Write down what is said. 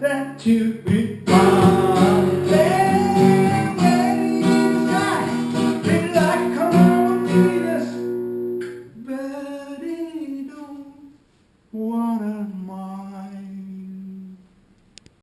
that you be mine.